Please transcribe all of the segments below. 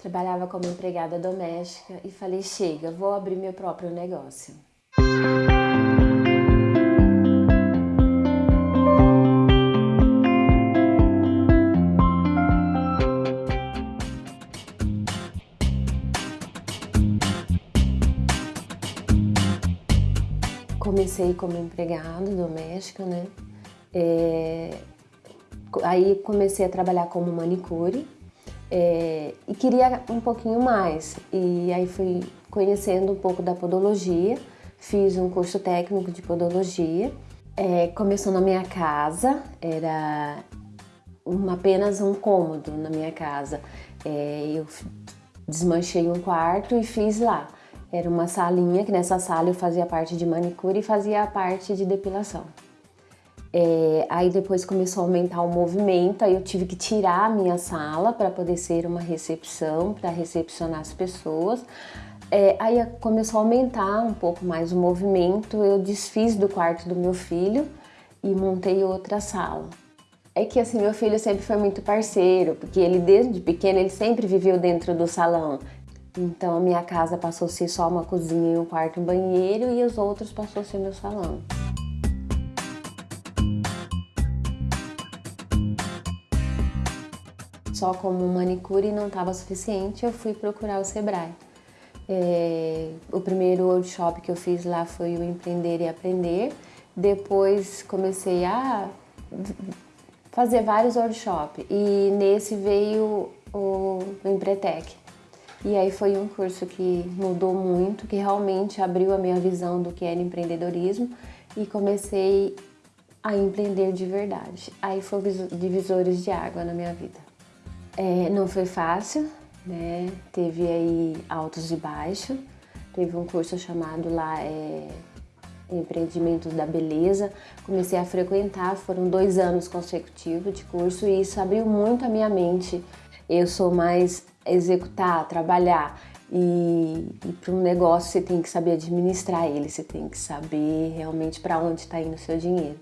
Trabalhava como empregada doméstica e falei, chega, vou abrir meu próprio negócio. Comecei como empregado doméstico, né? É... Aí comecei a trabalhar como manicure é... e queria um pouquinho mais. E aí fui conhecendo um pouco da podologia, fiz um curso técnico de podologia. É... Começou na minha casa, era uma, apenas um cômodo na minha casa. É... Eu desmanchei um quarto e fiz lá. Era uma salinha, que nessa sala eu fazia parte de manicure e fazia a parte de depilação. É, aí depois começou a aumentar o movimento, aí eu tive que tirar a minha sala para poder ser uma recepção, para recepcionar as pessoas. É, aí começou a aumentar um pouco mais o movimento, eu desfiz do quarto do meu filho e montei outra sala. É que assim, meu filho sempre foi muito parceiro, porque ele desde pequeno ele sempre viveu dentro do salão. Então a minha casa passou a ser só uma cozinha, um quarto um banheiro e os outros passou a ser meu salão. Só como manicure não estava suficiente, eu fui procurar o Sebrae. É, o primeiro workshop que eu fiz lá foi o Empreender e Aprender. Depois comecei a fazer vários workshops e nesse veio o, Empretec. E aí foi um curso que mudou muito, que realmente abriu a minha visão do que era empreendedorismo e comecei a empreender de verdade. Aí foi divisores de água na minha vida. É, não foi fácil, né? Teve aí altos e baixos. Teve um curso chamado lá é, Empreendimentos da Beleza. Comecei a frequentar, foram dois anos consecutivos de curso e isso abriu muito a minha mente. Eu sou mais executar, trabalhar. E, e para um negócio você tem que saber administrar ele, você tem que saber realmente para onde está indo o seu dinheiro.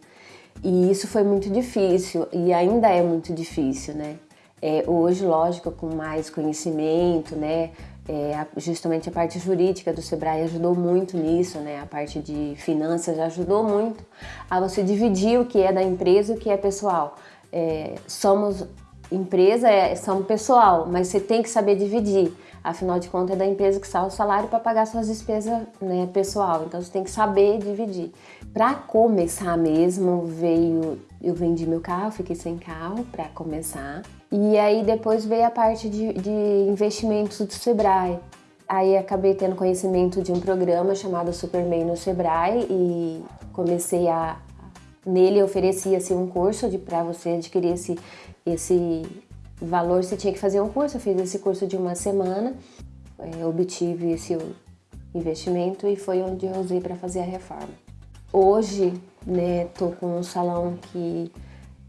E isso foi muito difícil e ainda é muito difícil, né? É, hoje, lógico, com mais conhecimento, né? É, justamente a parte jurídica do Sebrae ajudou muito nisso, né? A parte de finanças ajudou muito a você dividir o que é da empresa e o que é pessoal. É, somos Empresa é são pessoal, mas você tem que saber dividir. Afinal de contas, é da empresa que sai o salário para pagar suas despesas né, pessoal. Então, você tem que saber dividir. Para começar mesmo, veio... Eu vendi meu carro, fiquei sem carro para começar. E aí, depois veio a parte de, de investimentos do Sebrae. Aí, acabei tendo conhecimento de um programa chamado Superman no Sebrae e comecei a... Nele oferecia-se um curso para você adquirir esse esse valor você tinha que fazer um curso, eu fiz esse curso de uma semana, é, obtive esse investimento e foi onde eu usei para fazer a reforma. Hoje, né, tô com um salão que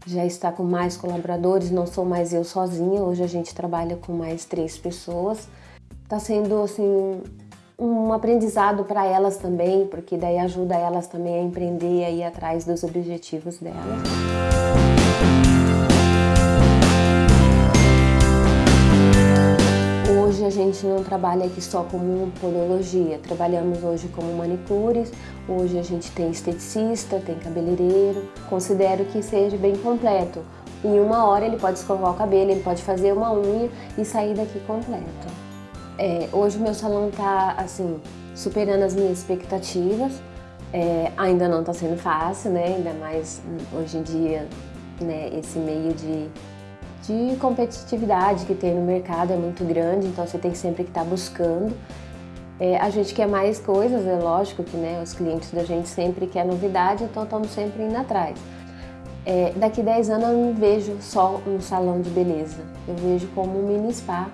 já está com mais colaboradores, não sou mais eu sozinha, hoje a gente trabalha com mais três pessoas. Está sendo, assim, um aprendizado para elas também, porque daí ajuda elas também a empreender e ir atrás dos objetivos delas. Gente não trabalha aqui só como podologia, trabalhamos hoje como manicures, hoje a gente tem esteticista, tem cabeleireiro. Considero que seja bem completo. Em uma hora ele pode escovar o cabelo, ele pode fazer uma unha e sair daqui completo. É, hoje o meu salão está assim, superando as minhas expectativas. É, ainda não está sendo fácil, né? ainda mais hoje em dia, né, esse meio de de competitividade que tem no mercado é muito grande, então você tem sempre que estar tá buscando. É, a gente quer mais coisas, é lógico que né, os clientes da gente sempre querem novidade, então estamos sempre indo atrás. É, daqui 10 anos eu não vejo só um salão de beleza, eu vejo como um mini spa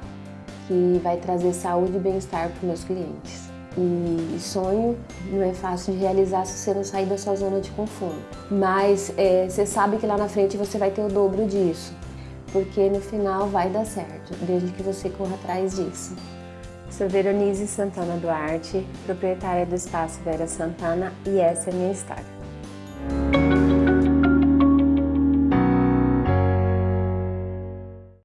que vai trazer saúde e bem-estar para os meus clientes. E sonho não é fácil de realizar se você não sair da sua zona de conforto. Mas é, você sabe que lá na frente você vai ter o dobro disso porque no final vai dar certo, desde que você corra atrás disso. Sou Veronise Santana Duarte, proprietária do Espaço Vera Santana e essa é a minha história.